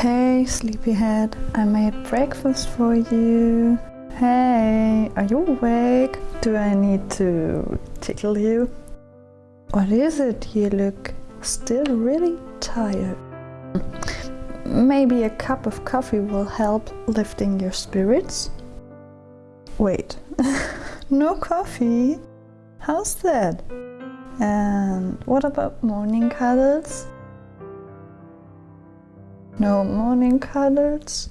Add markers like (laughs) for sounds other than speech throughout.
Hey, sleepyhead, I made breakfast for you. Hey, are you awake? Do I need to tickle you? What is it? You look still really tired. Maybe a cup of coffee will help lifting your spirits? Wait, (laughs) no coffee? How's that? And what about morning cuddles? No morning cuddles?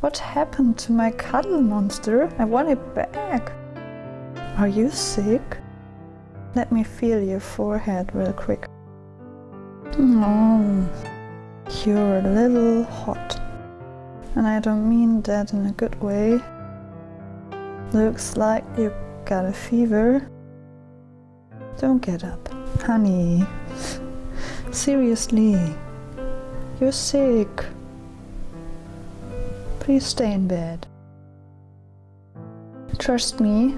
What happened to my cuddle monster? I want it back. Are you sick? Let me feel your forehead real quick. Oh, you're a little hot. And I don't mean that in a good way. Looks like you got a fever. Don't get up. Honey, seriously, you're sick. Please stay in bed. Trust me,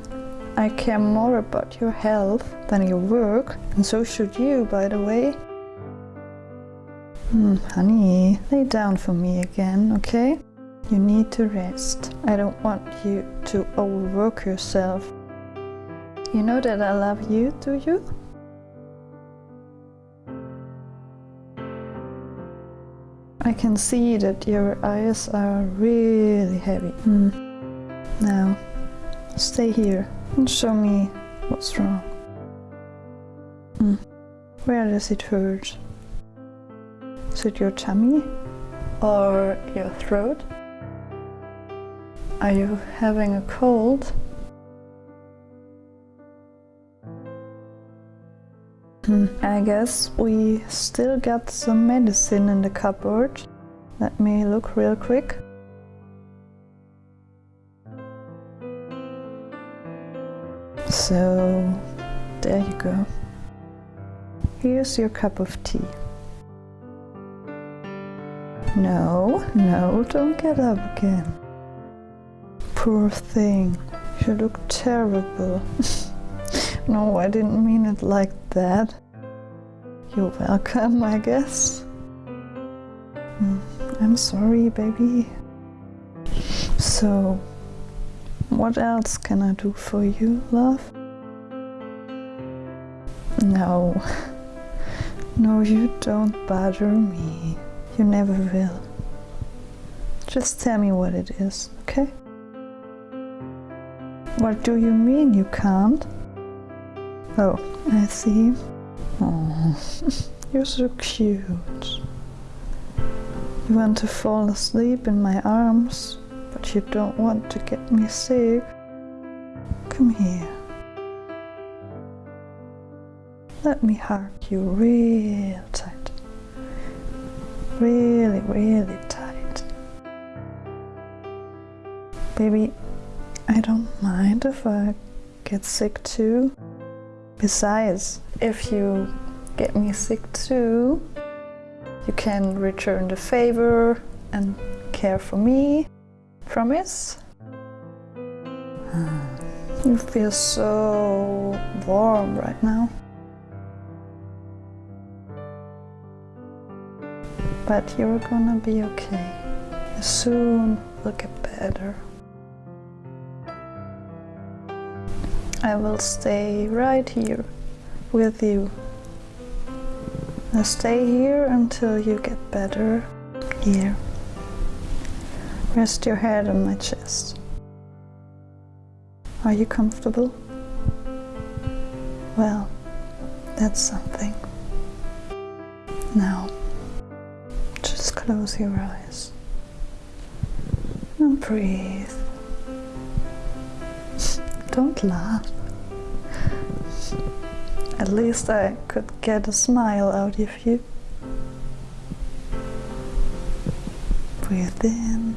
I care more about your health than your work, and so should you, by the way. Hmm, honey, lay down for me again, okay? You need to rest. I don't want you to overwork yourself. You know that I love you, do you? I can see that your eyes are really heavy. Hmm. Now, stay here and show me what's wrong. Hmm. Where does it hurt? Is it your tummy or your throat? Are you having a cold? Hmm, I guess we still got some medicine in the cupboard. Let me look real quick. So, there you go. Here's your cup of tea. No, no, don't get up again. Poor thing, you look terrible. (laughs) No, I didn't mean it like that. You're welcome, I guess. Mm, I'm sorry, baby. So, what else can I do for you, love? No. (laughs) No, you don't bother me. You never will. Just tell me what it is, okay? What do you mean you can't? Oh, I see. Oh, (laughs) you're so cute. You want to fall asleep in my arms, but you don't want to get me sick. Come here. Let me hug you real tight. Really, really tight. Baby, I don't mind if I get sick too. Besides, if you get me sick too, you can return the favor and care for me. Promise? (sighs) You feel so warm right now. But you're gonna be okay. Soon get better. I will stay right here with you. Now stay here until you get better. Here. Rest your head on my chest. Are you comfortable? Well, that's something. Now, just close your eyes and breathe. Don't laugh. At least I could get a smile out of you. Breathe in